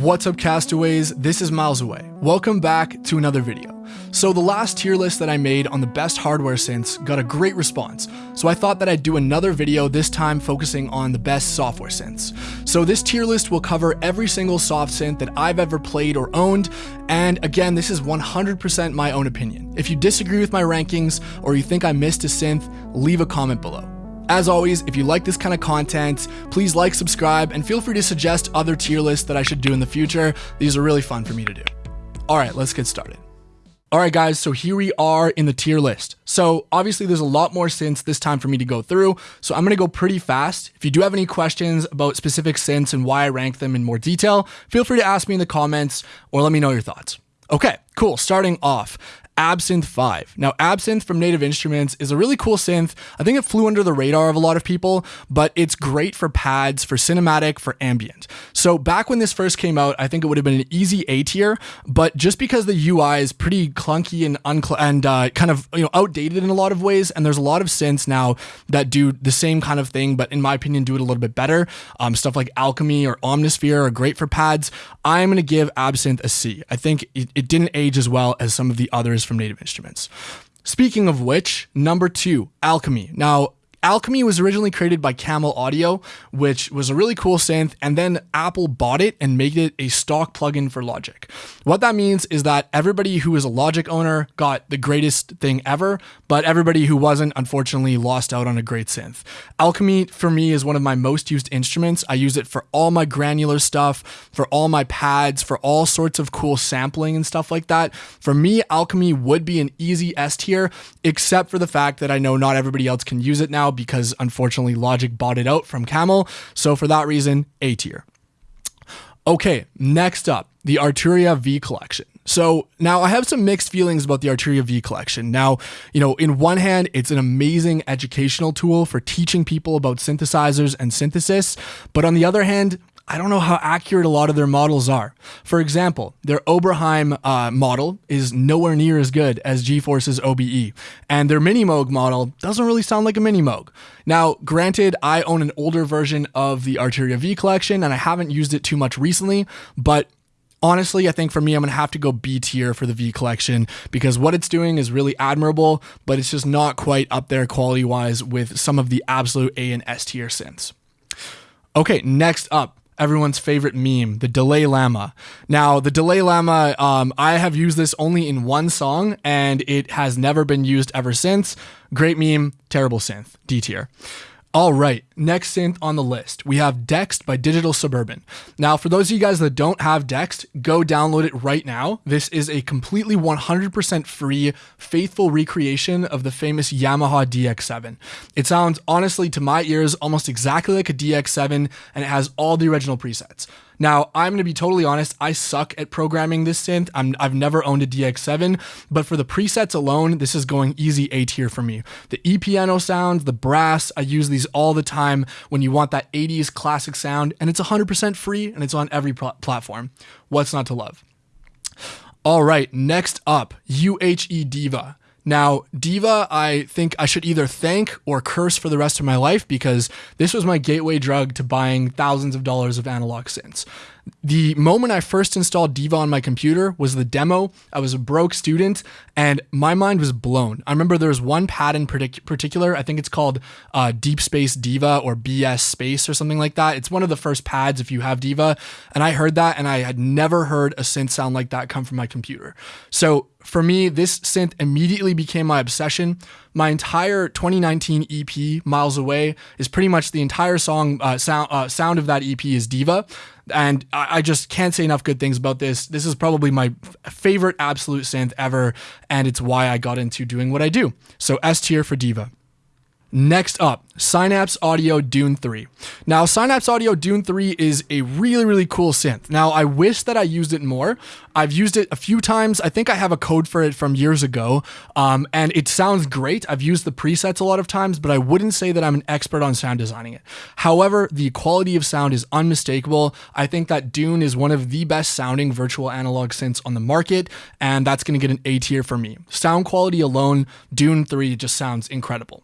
What's up castaways, this is Miles Away. Welcome back to another video. So the last tier list that I made on the best hardware synths got a great response, so I thought that I'd do another video this time focusing on the best software synths. So this tier list will cover every single soft synth that I've ever played or owned, and again this is 100% my own opinion. If you disagree with my rankings or you think I missed a synth, leave a comment below. As always, if you like this kind of content, please like, subscribe, and feel free to suggest other tier lists that I should do in the future. These are really fun for me to do. All right, let's get started. All right, guys, so here we are in the tier list. So obviously there's a lot more synths this time for me to go through, so I'm gonna go pretty fast. If you do have any questions about specific synths and why I rank them in more detail, feel free to ask me in the comments or let me know your thoughts. Okay, cool. Starting off, Absynth 5. Now, Absynth from Native Instruments is a really cool synth. I think it flew under the radar of a lot of people, but it's great for pads, for cinematic, for ambient. So back when this first came out, I think it would have been an easy A tier, but just because the UI is pretty clunky and uncl- and uh, kind of you know outdated in a lot of ways, and there's a lot of synths now that do the same kind of thing, but in my opinion, do it a little bit better. Um, stuff like Alchemy or Omnisphere are great for pads. I'm gonna give Absynth a C. I think it, it didn't age as well as some of the others from Native Instruments. Speaking of which, number two, Alchemy. Now, Alchemy was originally created by Camel Audio, which was a really cool synth, and then Apple bought it and made it a stock plugin for Logic. What that means is that everybody who is a Logic owner got the greatest thing ever, but everybody who wasn't, unfortunately, lost out on a great synth. Alchemy, for me, is one of my most used instruments. I use it for all my granular stuff, for all my pads, for all sorts of cool sampling and stuff like that. For me, Alchemy would be an easy S tier, except for the fact that I know not everybody else can use it now because unfortunately Logic bought it out from Camel. So for that reason, A tier. Okay, next up, the Arturia V collection. So now I have some mixed feelings about the Arturia V collection. Now, you know, in one hand, it's an amazing educational tool for teaching people about synthesizers and synthesis, but on the other hand, I don't know how accurate a lot of their models are. For example, their Oberheim uh, model is nowhere near as good as GForce's OB-E, and their Mini Moog model doesn't really sound like a Mini Moog. Now, granted, I own an older version of the Arturia V collection, and I haven't used it too much recently, but honestly, I think for me, I'm going to have to go B tier for the V collection because what it's doing is really admirable, but it's just not quite up there quality wise with some of the absolute A and S tier synths. Okay, next up, everyone's favorite meme, the Delay Llama. Now, the Delay Llama, um, I have used this only in one song and it has never been used ever since. Great meme, terrible synth, D tier. All right, next synth on the list, we have Dexed by Digital Suburban. Now, for those of you guys that don't have Dexed, go download it right now. This is a completely 100% free, faithful recreation of the famous Yamaha DX7. It sounds, honestly, to my ears, almost exactly like a DX7, and it has all the original presets. Now, I'm going to be totally honest, I suck at programming this synth. i have never owned a DX7, but for the presets alone, this is going easy A tier for me. The E piano sounds, the brass, I use these all the time when you want that 80s classic sound, and it's 100% free and it's on every pl- platform. What's not to love? All right, next up, u-he Diva. Now, Diva, I think I should either thank or curse for the rest of my life because this was my gateway drug to buying thousands of dollars of analog synths. The moment I first installed Diva on my computer was the demo. I was a broke student and my mind was blown. I remember there was one pad in partic- particular, I think it's called uh, Deep Space Diva or BS Space or something like that. It's one of the first pads if you have Diva. And I heard that and I had never heard a synth sound like that come from my computer. So for me, this synth immediately became my obsession. My entire 2019 EP, Miles Away, is pretty much the entire song uh, sound uh, sound of that EP is Diva, and I, I, just can't say enough good things about this. This is probably my favorite absolute synth ever, and it's why I got into doing what I do. So S tier for Diva. Next up, Synapse Audio Dune 3. Now, Synapse Audio Dune 3 is a really, really cool synth. Now, I wish that I used it more. I've used it a few times. I think I have a code for it from years ago, um, and it sounds great. I've used the presets a lot of times, but I wouldn't say that I'm an expert on sound designing it. However, the quality of sound is unmistakable. I think that Dune is one of the best sounding virtual analog synths on the market, and that's going to get an A tier for me. Sound quality alone, Dune 3 just sounds incredible.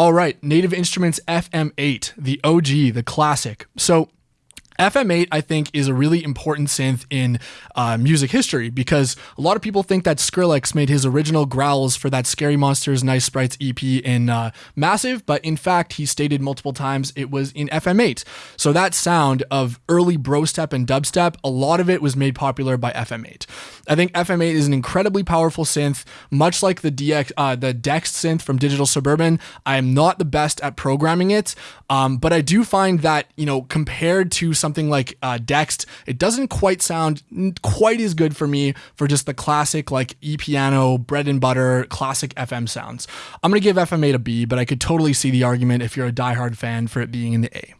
All right, Native Instruments FM8, the OG, the classic. So FM8, I think, is a really important synth in uh, music history because a lot of people think that Skrillex made his original growls for that Scary Monsters Nice Sprites EP in uh, Massive, but in fact, he stated multiple times it was in FM8. So that sound of early bro step and dubstep, a lot of it was made popular by FM8. I think FM8 is an incredibly powerful synth, much like the DX, uh, the Dexed synth from Digital Suburban. I am not the best at programming it, um, but I do find that you know compared to some something like uh, Dexed, it doesn't quite sound quite as good for me for just the classic like E piano, bread and butter, classic FM sounds. I'm gonna give FM8 a B, but I could totally see the argument if you're a diehard fan for it being in the A.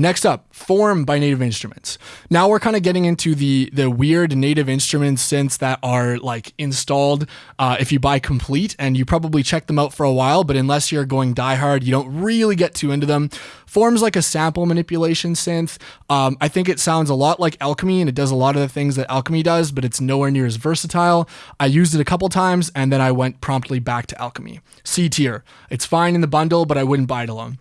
Next up, Form by Native Instruments. Now we're kind of getting into the the weird Native Instruments synths that are like installed uh, if you buy complete, and you probably check them out for a while, but unless you're going diehard, you don't really get too into them. Form's like a sample manipulation synth. Um, I think it sounds a lot like Alchemy, and it does a lot of the things that Alchemy does, but it's nowhere near as versatile. I used it a couple times, and then I went promptly back to Alchemy. C tier. It's fine in the bundle, but I wouldn't buy it alone.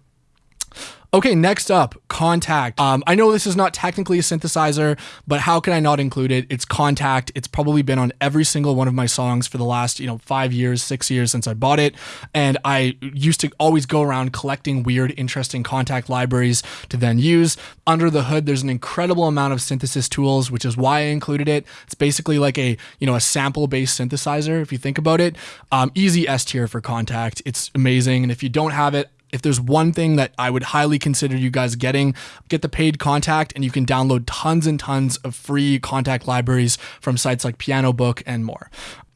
Okay, next up, Kontakt. Um, I know this is not technically a synthesizer, but how can I not include it? It's Kontakt. It's probably been on every single one of my songs for the last, you know, five years, six years since I bought it. And I used to always go around collecting weird, interesting Kontakt libraries to then use. Under the hood, there's an incredible amount of synthesis tools, which is why I included it. It's basically like a, you know, a sample-based synthesizer, if you think about it. Um, easy S tier for Kontakt. It's amazing. And if you don't have it, if there's one thing that I would highly consider you guys getting, get the paid Kontakt and you can download tons and tons of free Kontakt libraries from sites like Pianobook and more.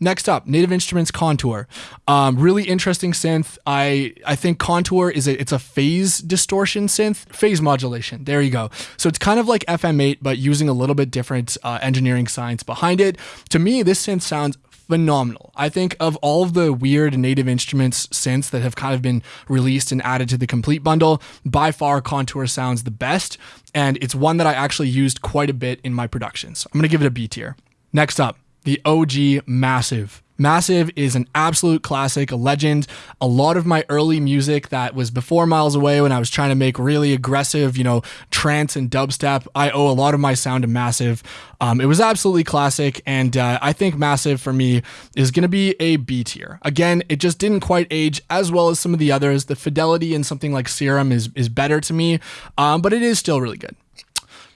Next up, Native Instruments Kontour. Um, really interesting synth. I I think Kontour is a it's a phase distortion synth, phase modulation. There you go. So it's kind of like FM8, but using a little bit different uh, engineering science behind it. To me, this synth sounds phenomenal. I think of all of the weird native instruments synths that have kind of been released and added to the complete bundle, by far Kontour sounds the best, and it's one that I actually used quite a bit in my productions. I'm gonna give it a B tier. Next up, the OG Massive. Massive is an absolute classic, a legend. A lot of my early music that was before Miles Away when I was trying to make really aggressive, you know, trance and dubstep, I owe a lot of my sound to Massive. Um, it was absolutely classic, and uh, I think Massive for me is going to be a B tier. Again, it just didn't quite age as well as some of the others. The fidelity in something like Serum is, is better to me, um, but it is still really good.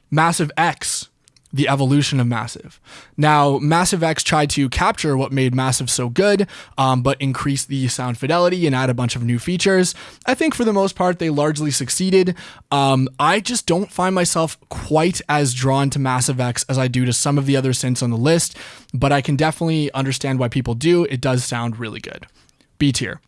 Massive X the evolution of Massive. Now, Massive X tried to capture what made Massive so good, um, but increase the sound fidelity and add a bunch of new features. I think for the most part, they largely succeeded. Um, I just don't find myself quite as drawn to Massive X as I do to some of the other synths on the list, but I can definitely understand why people do. It does sound really good. B tier.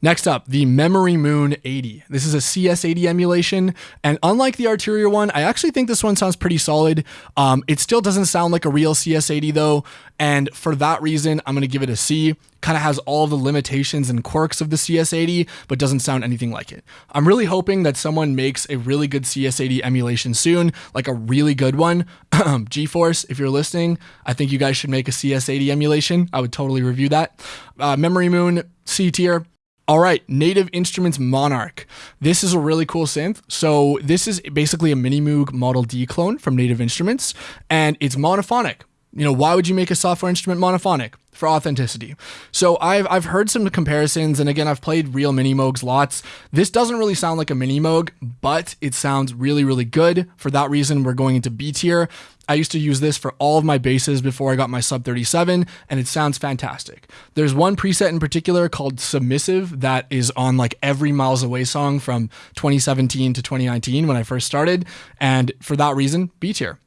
Next up, the Memory Moon 80. This is a CS80 emulation, and unlike the Arturia one, I actually think this one sounds pretty solid. Um, it still doesn't sound like a real CS80 though, and for that reason, I'm going to give it a C. Kind of has all the limitations and quirks of the CS80, but doesn't sound anything like it. I'm really hoping that someone makes a really good CS80 emulation soon, like a really good one. GForce, if you're listening, I think you guys should make a CS80 emulation. I would totally review that. Uh, Memory Moon, C tier. All right, Native Instruments Monarch. This is a really cool synth. So this is basically a Mini Moog Model D clone from Native Instruments, and it's monophonic. You know, why would you make a software instrument monophonic? For authenticity. So I've, I've heard some comparisons, and again, I've played real Mini Moogs lots. This doesn't really sound like a Mini Moog, but it sounds really, really good. For that reason, we're going into B tier. I used to use this for all of my basses before I got my sub 37, and it sounds fantastic. There's one preset in particular called Submissive that is on like every Miles Away song from 2017 to 2019 when I first started, and for that reason, B tier.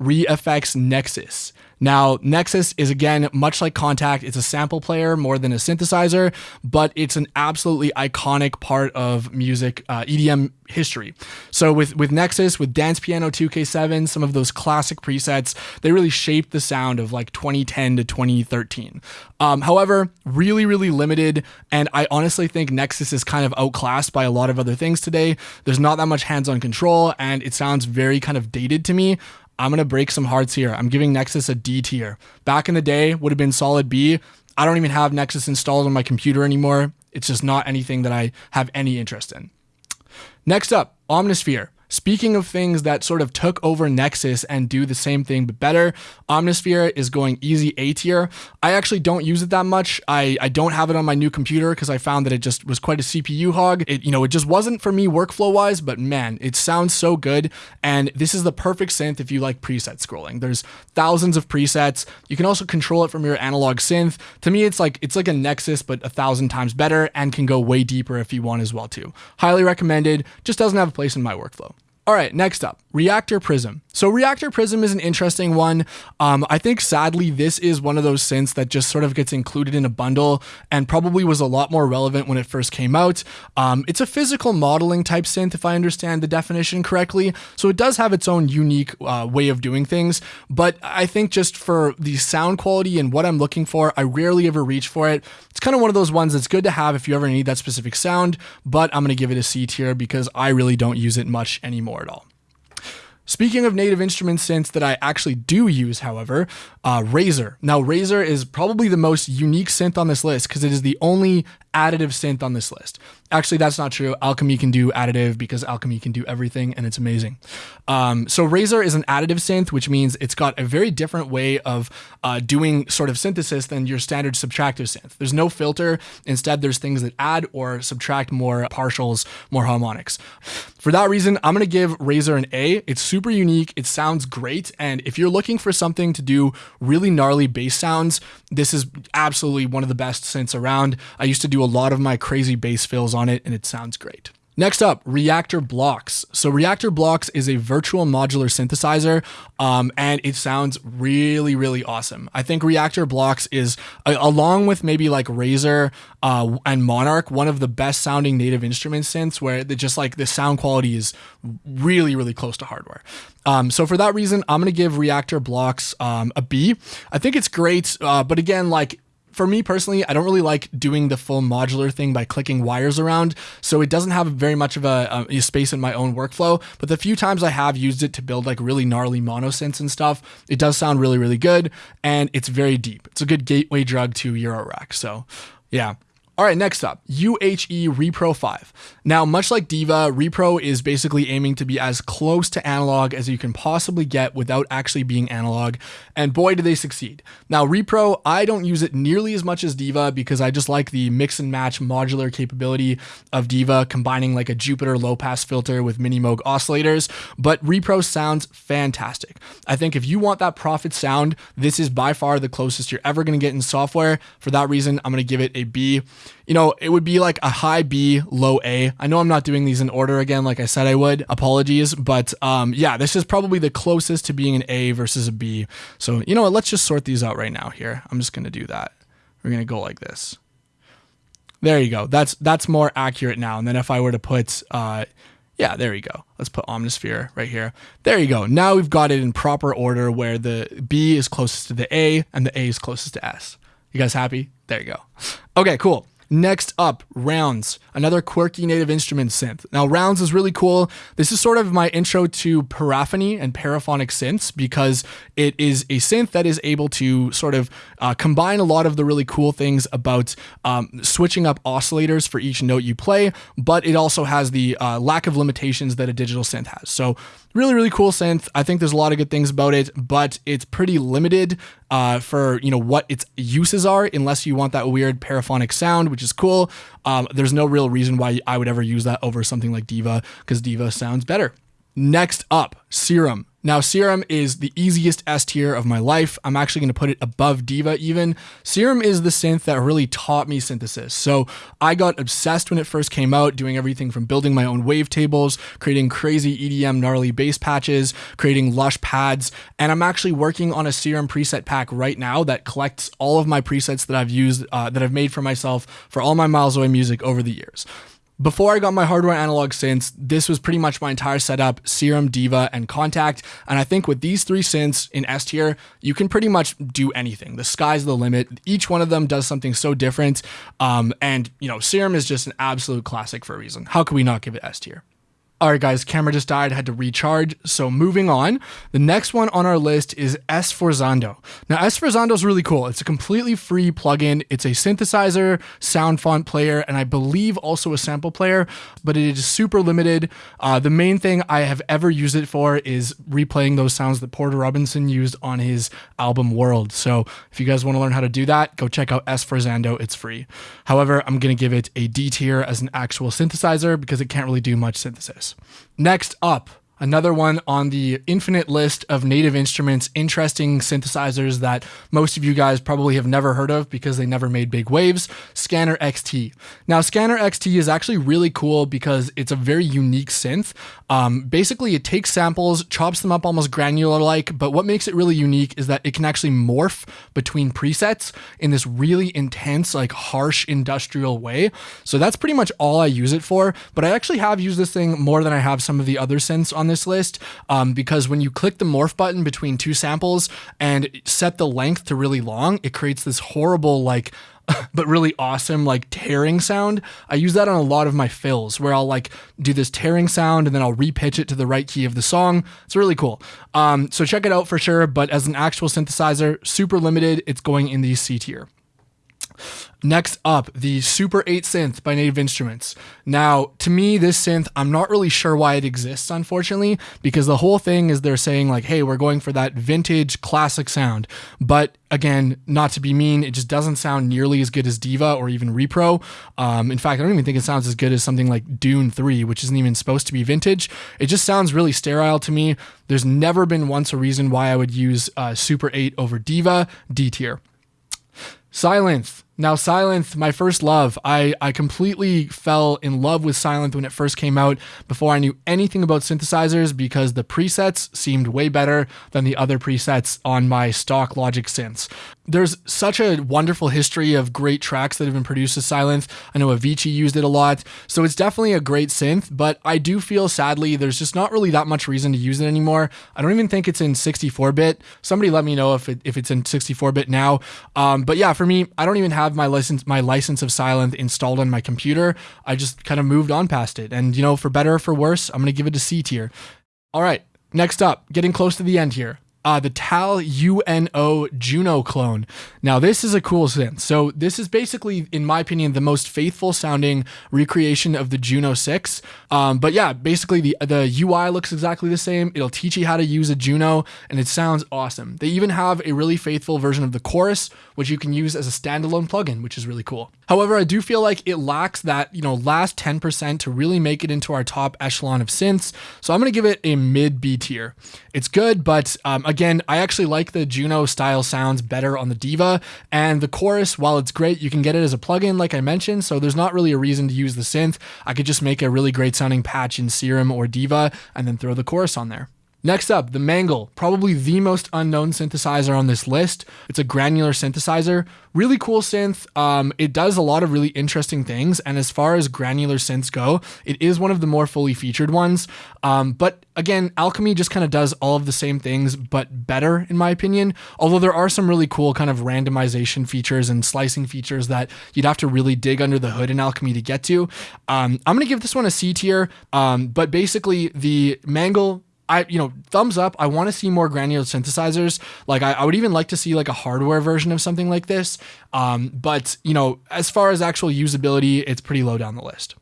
ReFX Nexus. Now, Nexus is again, much like Kontakt, it's a sample player more than a synthesizer, but it's an absolutely iconic part of music, uh, EDM history. So with, with Nexus, with Dance Piano 2K7, some of those classic presets, they really shaped the sound of like 2010 to 2013. Um, however, really, really limited, and I honestly think Nexus is kind of outclassed by a lot of other things today. There's not that much hands-on control, and it sounds very kind of dated to me. I'm going to break some hearts here. I'm giving Nexus a D tier. Back in the day, would have been solid B. I don't even have Nexus installed on my computer anymore. It's just not anything that I have any interest in. Next up, Omnisphere. Speaking of things that sort of took over Nexus and do the same thing but better, Omnisphere is going easy A tier. I actually don't use it that much. I, I don't have it on my new computer because I found that it just was quite a CPU hog. It you know it just wasn't for me workflow wise, but man, it sounds so good. And this is the perfect synth if you like preset scrolling. There's thousands of presets. You can also control it from your analog synth. To me, it's like it's like a Nexus but a thousand times better and can go way deeper if you want as well too. Highly recommended. Just doesn't have a place in my workflow. All right, next up, Reaktor Prism. So Reaktor Prism is an interesting one. Um, I think sadly this is one of those synths that just sort of gets included in a bundle and probably was a lot more relevant when it first came out. Um, it's a physical modeling type synth, if I understand the definition correctly. So it does have its own unique uh, way of doing things. But I think just for the sound quality and what I'm looking for, I rarely ever reach for it. It's kind of one of those ones that's good to have if you ever need that specific sound, but I'm going to give it a C tier because I really don't use it much anymore at all. Speaking of native instrument synths that I actually do use, however, uh, Razor. Now, Razor is probably the most unique synth on this list because it is the only additive synth on this list. Actually, that's not true. Alchemy can do additive because Alchemy can do everything and it's amazing. Um, so Razor is an additive synth, which means it's got a very different way of uh, doing sort of synthesis than your standard subtractive synth. There's no filter. Instead, there's things that add or subtract more partials, more harmonics. For that reason, I'm going to give Razor an A. It's super unique. It sounds great. And if you're looking for something to do really gnarly bass sounds, this is absolutely one of the best synths around. I used to do a lot of my crazy bass fills on it and it sounds great. Next up, Reaktor Blocks. So Reaktor Blocks is a virtual modular synthesizer, um, and it sounds really, really awesome. I think Reaktor Blocks is, along with maybe like Razor uh, and Monarch, one of the best sounding native instrument synths where the, just like the sound quality is really, really close to hardware. Um, so for that reason, I'm to give Reaktor Blocks um, a B. I think it's great, uh, but again, like for me personally, I don't really like doing the full modular thing by clicking wires around. So it doesn't have very much of a, a, space in my own workflow. But the few times I have used it to build like really gnarly mono synths and stuff, it does sound really, really good. And it's very deep. It's a good gateway drug to Eurorack. So yeah. All right, next up, u-he Repro 5. Now, much like Diva, Repro is basically aiming to be as close to analog as you can possibly get without actually being analog, and boy, do they succeed. Now, Repro, I don't use it nearly as much as Diva because I just like the mix and match modular capability of Diva, combining like a Jupiter low pass filter with mini Moog oscillators, but Repro sounds fantastic. I think if you want that Prophet sound, this is by far the closest you're ever going to get in software. For that reason, I'm going to give it a B you know, it would be like a high B, low A. I know I'm not doing these in order again, like I said I would. Apologies. But um, yeah, this is probably the closest to being an A versus a B. So, you know what? Let's just sort these out right now here. I'm just going to do that. We're going to go like this. There you go. That's that's more accurate now. And then if I were to put, uh, yeah, there you go. Let's put Omnisphere right here. There you go. Now we've got it in proper order where the B is closest to the A and the A is closest to S. You guys happy? There you go. Okay, cool. Next up, Rounds, another quirky native instrument synth. Now, Rounds is really cool. This is sort of my intro to paraphony and paraphonic synths because it is a synth that is able to sort of uh, combine a lot of the really cool things about um, switching up oscillators for each note you play, but it also has the uh, lack of limitations that a digital synth has. So, really, really cool synth. I think there's a lot of good things about it, but it's pretty limited uh, for you know what its uses are, unless you want that weird paraphonic sound which is cool. Um, there's no real reason why I would ever use that over something like Diva because Diva sounds better. Next up, Serum. Now, Serum is the easiest S tier of my life. I'm actually going to put it above Diva even. Serum is the synth that really taught me synthesis. So I got obsessed when it first came out, doing everything from building my own wavetables, creating crazy EDM gnarly bass patches, creating lush pads, and I'm actually working on a Serum preset pack right now that collects all of my presets that I've used, uh, that I've made for myself for all my Miles Away music over the years. Before I got my hardware analog synths, this was pretty much my entire setup, Serum, Diva, and Kontakt. And I think with these three synths in S tier, you can pretty much do anything. The sky's the limit. Each one of them does something so different. Um, and, you know, Serum is just an absolute classic for a reason. How could we not give it S tier? All right, guys, camera just died, had to recharge. So moving on, the next one on our list is S Sforzando. Now, S Sforzando is really cool. It's a completely free plugin. It's a synthesizer, sound font player, and I believe also a sample player, but it is super limited. Uh, the main thing I have ever used it for is replaying those sounds that Porter Robinson used on his album World. So if you guys want to learn how to do that, go check out S Sforzando. It's free. However, I'm going to give it a D tier as an actual synthesizer because it can't really do much synthesis. Next up, Another one on the infinite list of native instruments, interesting synthesizers that most of you guys probably have never heard of because they never made big waves, Scanner XT. Now, Scanner XT is actually really cool because it's a very unique synth. Um, basically, it takes samples, chops them up almost granular like, but what makes it really unique is that it can actually morph between presets in this really intense, like harsh industrial way. So that's pretty much all I use it for, but I actually have used this thing more than I have some of the other synths on on this list um, because when you click the morph button between two samples and set the length to really long, it creates this horrible like but really awesome like tearing sound. I use that on a lot of my fills where I'll like do this tearing sound and then I'll repitch it to the right key of the song. It's really cool. Um, so check it out for sure. But as an actual synthesizer, super limited. It's going in the C tier. Next up, the Super 8 synth by Native Instruments. Now, to me, this synth, I'm not really sure why it exists, unfortunately, because the whole thing is they're saying, like, hey, we're going for that vintage classic sound. But again, not to be mean, it just doesn't sound nearly as good as Diva or even Repro. Um, in fact, I don't even think it sounds as good as something like Dune 3, which isn't even supposed to be vintage. It just sounds really sterile to me. There's never been once a reason why I would use uh, Super 8 over Diva, D tier. Sylenth. Now, Sylenth, my first love. I, I completely fell in love with Sylenth when it first came out before I knew anything about synthesizers because the presets seemed way better than the other presets on my stock Logic synths. There's such a wonderful history of great tracks that have been produced with Sylenth. I know Avicii used it a lot, so it's definitely a great synth, but I do feel sadly there's just not really that much reason to use it anymore. I don't even think it's in 64-bit. Somebody let me know if, it, if it's in 64-bit now. Um, but yeah, for me, I don't even have have my license my license of Sylenth installed on my computer. I just kind of moved on past it. And you know, for better or for worse, I'm gonna give it a C tier. All right, next up, getting close to the end here uh, the TAL-U-NO Juno clone. Now, this is a cool synth. So, this is basically, in my opinion, the most faithful sounding recreation of the Juno 6. Um, but yeah, basically, the, the UI looks exactly the same. It'll teach you how to use a Juno, and it sounds awesome. They even have a really faithful version of the chorus, which you can use as a standalone plugin, which is really cool. However, I do feel like it lacks that, you know, last 10% to really make it into our top echelon of synths. So, I'm going to give it a mid B tier. It's good, but um, again, I actually like the Juno style sounds better on the Diva. And the chorus, while it's great, you can get it as a plugin, like I mentioned. So there's not really a reason to use the synth. I could just make a really great sounding patch in Serum or Diva and then throw the chorus on there. Next up, the Mangle, probably the most unknown synthesizer on this list. It's a granular synthesizer, really cool synth. Um, it does a lot of really interesting things, and as far as granular synths go, it is one of the more fully featured ones. Um, but again, Alchemy just kind of does all of the same things, but better, in my opinion. Although there are some really cool kind of randomization features and slicing features that you'd have to really dig under the hood in Alchemy to get to. Um, I'm gonna give this one a C tier, um, but basically the Mangle I, you know, thumbs up. I want to see more granular synthesizers. Like, I, I, would even like to see like a hardware version of something like this. Um, but you know, as far as actual usability, it's pretty low down the list.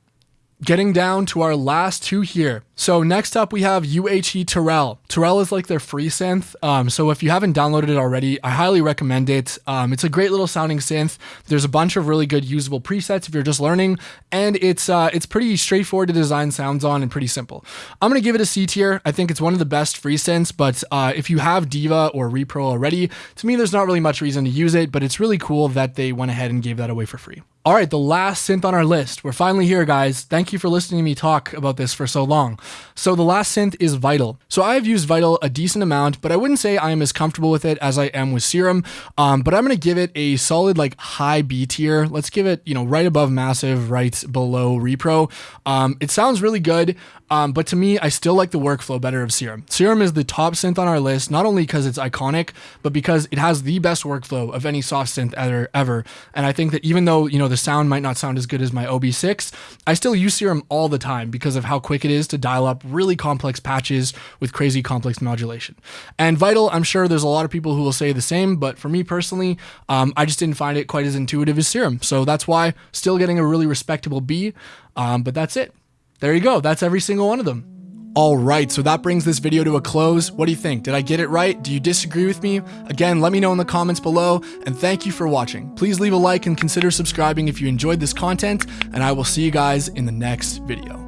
Getting down to our last two here. So next up we have u-he Tyrell. Tyrell is like their free synth. Um, so if you haven't downloaded it already, I highly recommend it. Um, it's a great little sounding synth. There's a bunch of really good usable presets if you're just learning, and it's uh, it's pretty straightforward to design sounds on and pretty simple. I'm gonna give it a C tier. I think it's one of the best free synths, but uh, if you have Diva or Repro already, to me there's not really much reason to use it, but it's really cool that they went ahead and gave that away for free. All right, the last synth on our list. We're finally here, guys. Thank you for listening to me talk about this for so long. So the last synth is Vital. So I have used Vital a decent amount, but I wouldn't say I am as comfortable with it as I am with Serum. Um, but I'm gonna give it a solid like high B tier. Let's give it, you know, right above Massive, right below Repro. Um, it sounds really good. Um, but to me, I still like the workflow better of Serum. Serum is the top synth on our list, not only because it's iconic, but because it has the best workflow of any soft synth ever, ever. And I think that even though, you know, the sound might not sound as good as my OB6, I still use Serum all the time because of how quick it is to dial up really complex patches with crazy complex modulation. And Vital, I'm sure there's a lot of people who will say the same, but for me personally, um, I just didn't find it quite as intuitive as Serum. So that's why still getting a really respectable B. Um, but that's it. There you go. That's every single one of them. All right, so that brings this video to a close. What do you think? Did I get it right? Do you disagree with me? Again, let me know in the comments below, and thank you for watching. Please leave a like and consider subscribing if you enjoyed this content, and I will see you guys in the next video.